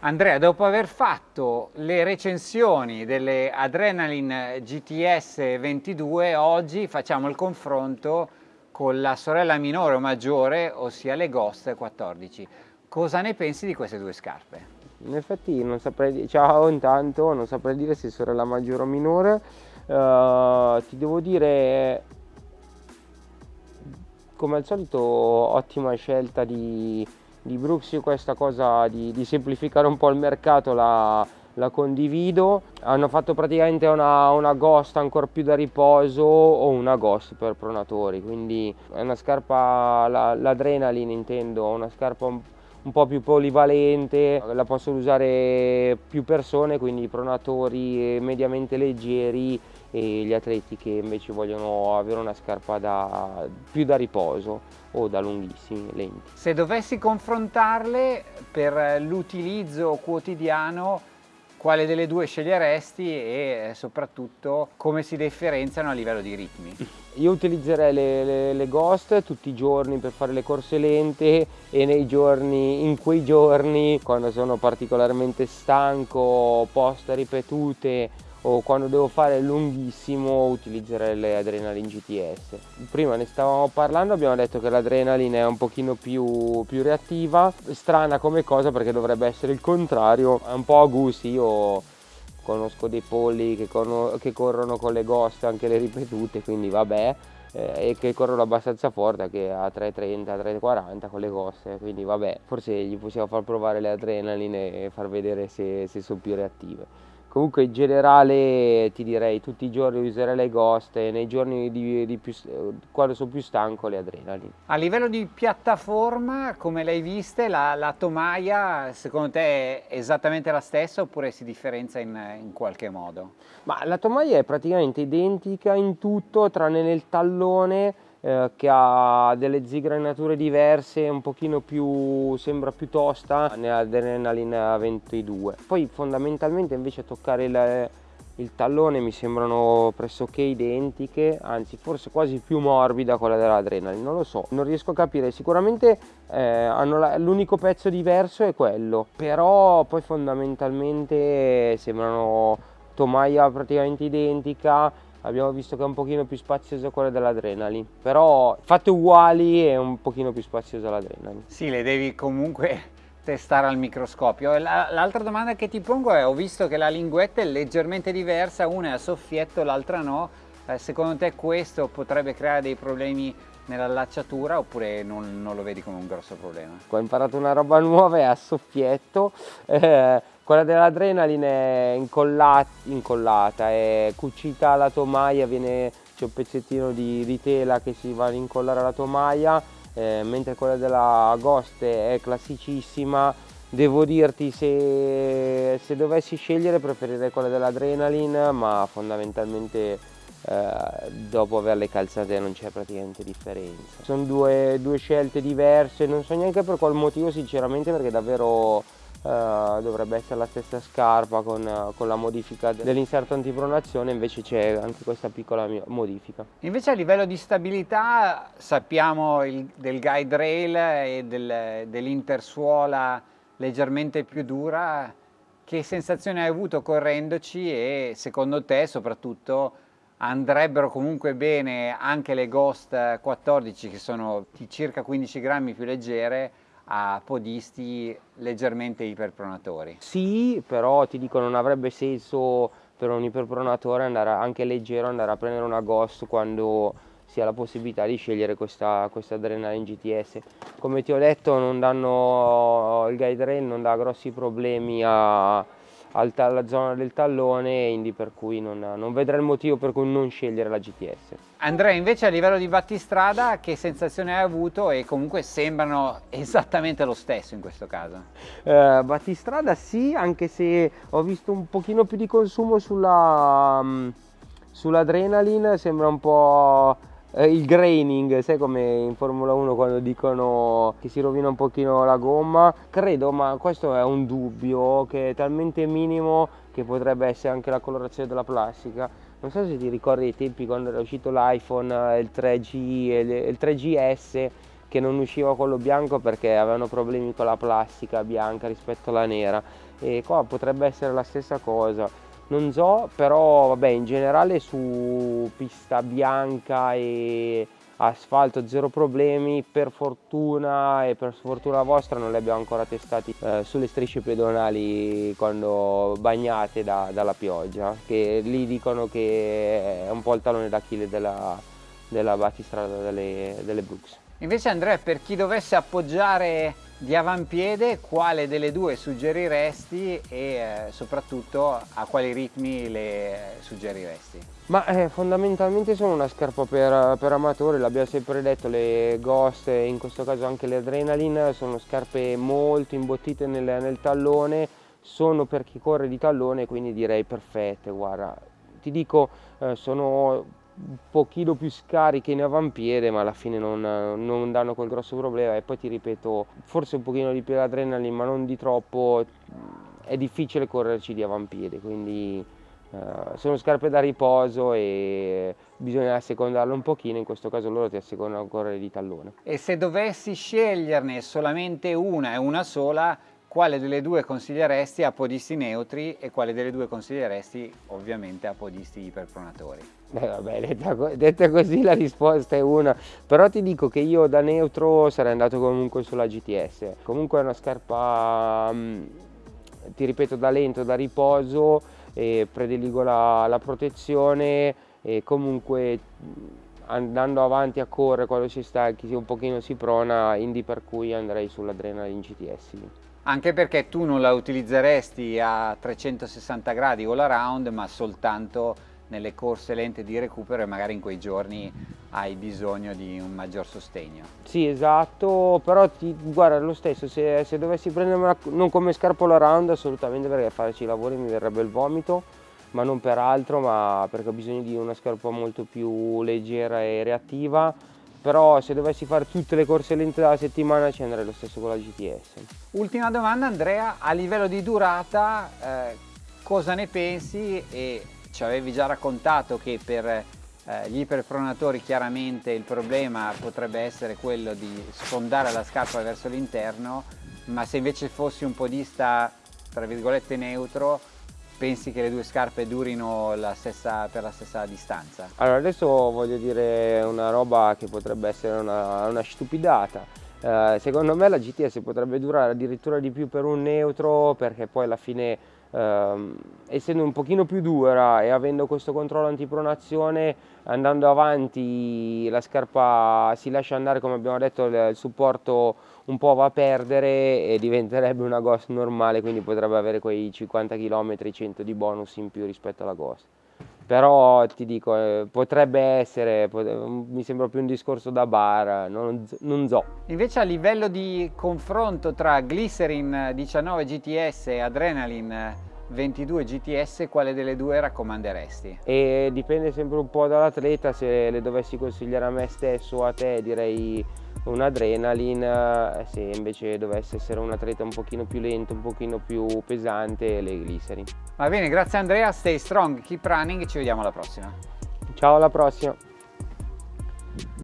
Andrea, dopo aver fatto le recensioni delle Adrenaline GTS 22, oggi facciamo il confronto con la sorella minore o maggiore, ossia le Ghost 14. Cosa ne pensi di queste due scarpe? In effetti non saprei ciao intanto, non saprei dire se sorella maggiore o minore, uh, ti devo dire come al solito ottima scelta di, di Brooks, io questa cosa di, di, semplificare un po' il mercato la, la condivido, hanno fatto praticamente una, una, ghost ancora più da riposo o una ghost per pronatori, quindi è una scarpa, l'adrenaline la intendo, una scarpa un un po' più polivalente, la possono usare più persone, quindi pronatori mediamente leggeri e gli atleti che invece vogliono avere una scarpa da, più da riposo o da lunghissimi lenti. Se dovessi confrontarle per l'utilizzo quotidiano quale delle due sceglieresti e soprattutto come si differenziano a livello di ritmi? Io utilizzerei le, le, le, Ghost tutti i giorni per fare le corse lente e nei giorni, in quei giorni quando sono particolarmente stanco, poste ripetute o quando devo fare lunghissimo utilizzerei le Adrenaline GTS. Prima ne stavamo parlando, abbiamo detto che l'Adrenaline è un pochino più, più, reattiva, strana come cosa perché dovrebbe essere il contrario, è un po' a gusti, io conosco dei polli che, che corrono con le ghost anche le ripetute, quindi vabbè, eh, e che corrono abbastanza forte che a 3.30, 3.40 con le ghost, quindi vabbè, forse gli possiamo far provare le Adrenaline e far vedere se, se sono più reattive. Comunque in generale ti direi tutti i giorni userei le ghost e nei giorni di, di più, quando sono più stanco le adrenalina. A livello di piattaforma, come l'hai vista, la, la, tomaia secondo te è esattamente la stessa oppure si differenzia in, in qualche modo? Ma la tomaia è praticamente identica in tutto tranne nel tallone eh, che ha delle zigranature diverse, un pochino più, sembra più tosta nell'Adrenaline 22. Poi fondamentalmente invece toccare il, il tallone mi sembrano pressoché identiche, anzi forse quasi più morbida quella dell'Adrenaline, non lo so, non riesco a capire, sicuramente eh, l'unico pezzo diverso è quello, però poi fondamentalmente sembrano tomaia praticamente identica, abbiamo visto che è un pochino più spaziosa quella dell'Adrenaline. Però fatte uguali è un pochino più spaziosa l'Adrenaline. Sì le devi comunque testare al microscopio. L'altra domanda che ti pongo è ho visto che la linguetta è leggermente diversa una è a soffietto l'altra no. Eh, secondo te questo potrebbe creare dei problemi nell'allacciatura oppure non, non, lo vedi come un grosso problema? Ho imparato una roba nuova, è a soffietto, eh, quella dell'adrenaline è incollata, incollata, è cucita alla tomaia, c'è un pezzettino di, di, tela che si va ad incollare alla tomaia, eh, mentre quella della Ghost è classicissima. Devo dirti se, se dovessi scegliere preferirei quella dell'adrenaline, ma fondamentalmente eh, dopo averle calzate non c'è praticamente differenza. Sono due, due scelte diverse, non so neanche per qual motivo sinceramente perché davvero Uh, dovrebbe essere la stessa scarpa con, con la modifica dell'inserto antipronazione invece c'è anche questa piccola modifica invece a livello di stabilità sappiamo il, del guide rail e del, dell'intersuola leggermente più dura che sensazione hai avuto correndoci e secondo te soprattutto andrebbero comunque bene anche le Ghost 14 che sono di circa 15 grammi più leggere a podisti leggermente iperpronatori. Sì, però ti dico non avrebbe senso per un iperpronatore andare anche leggero andare a prendere una Ghost quando si ha la possibilità di scegliere questa, questa Adrenaline GTS. Come ti ho detto danno, il guide rail non dà grossi problemi a, alla zona del tallone Indy per cui non, non vedrà il motivo per cui non scegliere la GTS. Andrea invece a livello di battistrada che sensazione hai avuto e comunque sembrano esattamente lo stesso in questo caso? Eh, battistrada sì anche se ho visto un pochino più di consumo sulla, um, sull'adrenaline sembra un po' eh, il graining, sai come in Formula 1 quando dicono che si rovina un pochino la gomma, credo, ma questo è un dubbio che è talmente minimo che potrebbe essere anche la colorazione della plastica. Non so se ti ricordi i tempi quando era uscito l'iPhone, il 3G e il 3GS che non usciva quello bianco perché avevano problemi con la plastica bianca rispetto alla nera. E qua potrebbe essere la stessa cosa non so però vabbè in generale su pista bianca e asfalto zero problemi per fortuna e per sfortuna vostra non li abbiamo ancora testati eh, sulle strisce pedonali quando bagnate da, dalla pioggia che lì dicono che è un po' il talone d'Achille della, della battistrada delle, delle Brooks. Invece Andrea per chi dovesse appoggiare di avampiede quale delle due suggeriresti e eh, soprattutto a quali ritmi le suggeriresti? Ma eh, fondamentalmente sono una scarpa per, per amatori, l'abbiamo sempre detto, le Ghost e in questo caso anche le Adrenaline sono scarpe molto imbottite nel, nel tallone, sono per chi corre di tallone quindi direi perfette, guarda. Ti dico, eh, sono un pochino più scariche in avampiede ma alla fine non, non, danno quel grosso problema. E poi ti ripeto forse un pochino di più l'adrenalina ma non di troppo è difficile correrci di avampiede quindi uh, sono scarpe da riposo e bisogna assecondarle un pochino. In questo caso loro ti assecondano a correre di tallone. E se dovessi sceglierne solamente una e una sola quale delle due consiglieresti a podisti neutri e quale delle due consiglieresti ovviamente a podisti iperpronatori? Eh, vabbè, detta, detta, così la risposta è una, però ti dico che io da neutro sarei andato comunque sulla GTS, comunque è una scarpa, mm, ti ripeto, da lento, da riposo, e prediligo la, la protezione e comunque mm, andando avanti a correre quando si stanchi, un pochino si prona, indi per cui andrei sull'Adrenaline GTS anche perché tu non la utilizzeresti a 360 gradi all around ma soltanto nelle corse lente di recupero e magari in quei giorni hai bisogno di un maggior sostegno. Sì esatto, però ti, guarda lo stesso, se, se dovessi prendermela non come scarpa all around assolutamente perché farci i lavori mi verrebbe il vomito, ma non per altro, ma perché ho bisogno di una scarpa molto più leggera e reattiva però se dovessi fare tutte le corse lente della settimana ci andrei lo stesso con la GTS. Ultima domanda Andrea, a livello di durata eh, cosa ne pensi e ci avevi già raccontato che per eh, gli iperpronatori chiaramente il problema potrebbe essere quello di sfondare la scarpa verso l'interno ma se invece fossi un podista tra virgolette neutro pensi che le due scarpe durino la stessa, per la stessa distanza? Allora adesso voglio dire una roba che potrebbe essere una, una stupidata. Eh, secondo me la GTS potrebbe durare addirittura di più per un neutro perché poi alla fine eh, essendo un pochino più dura e avendo questo controllo antipronazione andando avanti la scarpa si lascia andare come abbiamo detto il supporto un po' va a perdere e diventerebbe una Ghost normale quindi potrebbe avere quei 50 km 100 di bonus in più rispetto alla Ghost però ti dico eh, potrebbe essere pot mi sembra più un discorso da bar non, non so invece a livello di confronto tra Glycerin 19 GTS e Adrenaline 22 GTS quale delle due raccomanderesti? E dipende sempre un po' dall'atleta se le dovessi consigliare a me stesso o a te direi un adrenaline, se invece dovesse essere un atleta un pochino più lento, un pochino più pesante, le glycerin. Va bene, grazie Andrea, stay strong, keep running, ci vediamo alla prossima. Ciao, alla prossima.